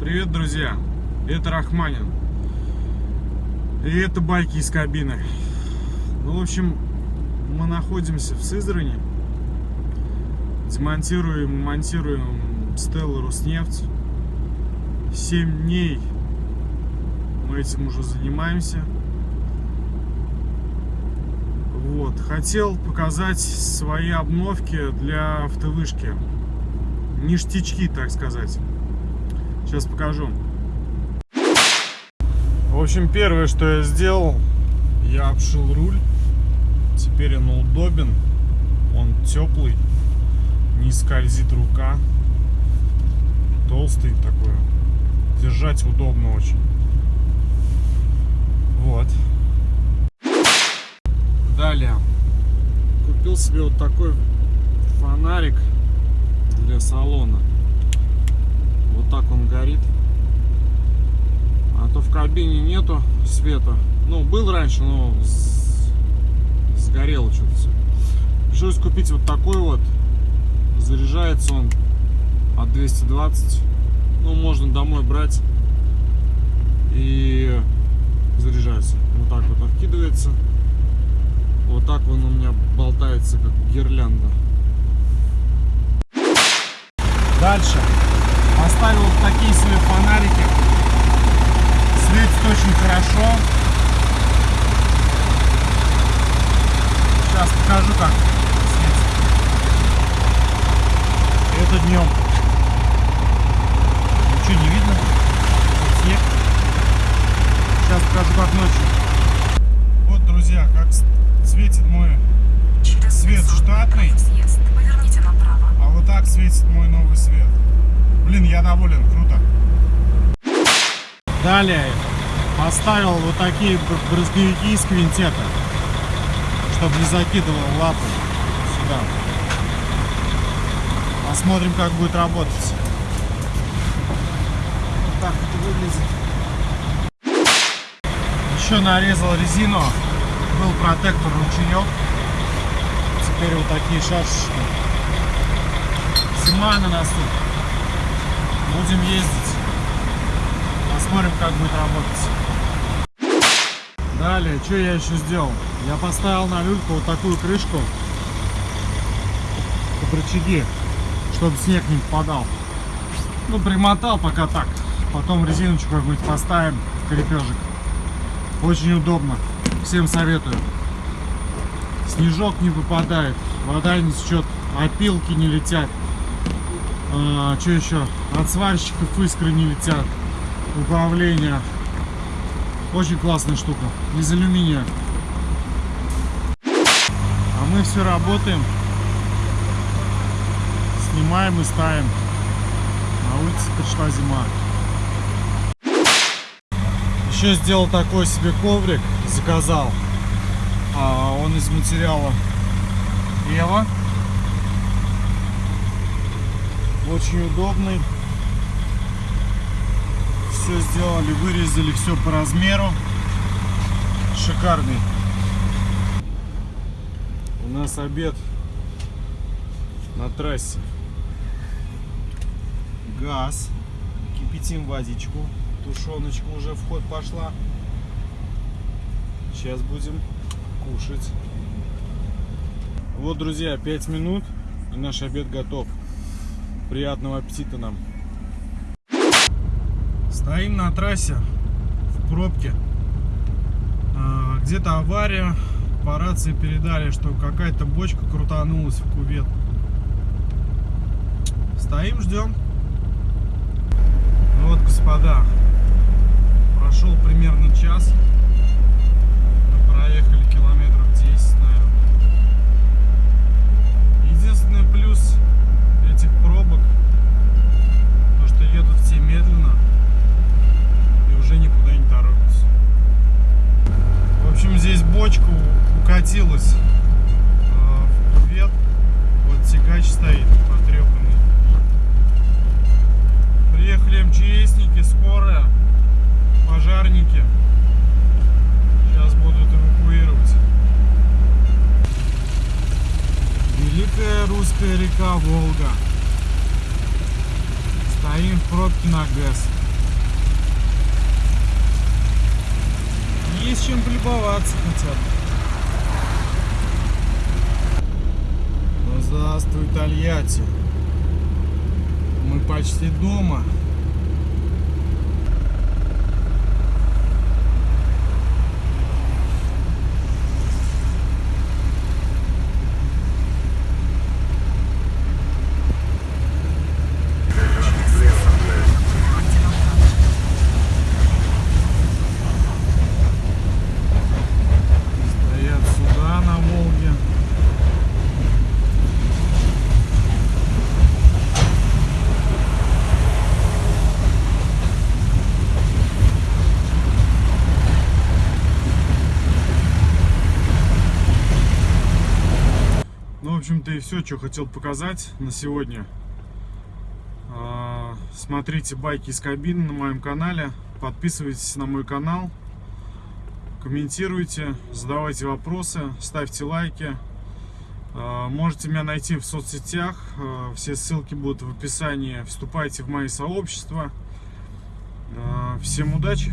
Привет, друзья! Это Рахманин. И это байки из кабины. Ну, в общем, мы находимся в Сызрани. Демонтируем, монтируем Стелла Руснефть. 7 дней мы этим уже занимаемся. Вот. Хотел показать свои обновки для автовышки. Ништячки, так сказать. Сейчас покажу. В общем, первое, что я сделал, я обшил руль. Теперь он удобен. Он теплый. Не скользит рука. Толстый такой. Держать удобно очень. Вот. Далее. Купил себе вот такой фонарик для салона. Вот так он горит. А то кабине нету света. Ну, был раньше, но сгорело что-то все. Пришлось купить вот такой вот. Заряжается он от 220. Ну, можно домой брать. И заряжается. Вот так вот откидывается. Вот так он у меня болтается, как гирлянда. Дальше. Поставил вот такие себе фонарики. Светит очень хорошо. Сейчас покажу, как светит. Это днем. Ничего не видно. Снег. Сейчас покажу, как ночью. Вот, друзья, как светит мой свет штатный. А вот так светит мой новый свет. Блин, я доволен, круто. Далее поставил вот такие брызговики из квинтета, чтобы не закидывал лапы сюда. Посмотрим, как будет работать. Вот так это выглядит. Еще нарезал резину. Был протектор ручеек. Теперь вот такие шашечки. Зима на носу. Будем ездить. Посмотрим, как будет работать. Далее, что я еще сделал? Я поставил на люльку вот такую крышку. Под рычаги, чтобы снег не попадал. Ну, примотал пока так. Потом резиночку какую-нибудь поставим, крепежик. Очень удобно. Всем советую. Снежок не попадает, вода не течет, опилки не летят. А, что еще? От сварщиков искры не летят. Управление. Очень классная штука. Из алюминия. А мы все работаем. Снимаем и ставим. На улице пришла зима. Еще сделал такой себе коврик. Заказал. А, он из материала Ева. очень удобный все сделали вырезали все по размеру. Шикарный. У нас обед на трассе. Газ. Кипятим водичку. Тушеночка уже в ход пошла. Сейчас будем кушать. Вот друзья 5 минут и наш обед готов. Приятного аппетита нам. Стоим на трассе в пробке. А, где-то авария. По рации передали, что какая-то бочка крутанулась в кувет. Стоим, ждем. Ну вот, господа, прошел примерно час. Мы проехали Здесь бочка укатилась э, в кувет. Вот тягач стоит потрепанный. Приехали МЧСники, скорая, пожарники. Сейчас будут эвакуировать. Великая русская река Волга. Стоим в пробке на ГЭС. Есть чем полюбоваться хотя бы. Ну, здравствуй, Тольятти. Мы почти дома. Общем-то, и все, что хотел показать на сегодня. А, Смотрите байки из кабины на моем канале. Подписывайтесь на мой канал. Комментируйте, задавайте вопросы, ставьте лайки. А, Можете меня найти в соцсетях. а, Все ссылки будут в описании. Вступайте в мои сообщества. Всем удачи!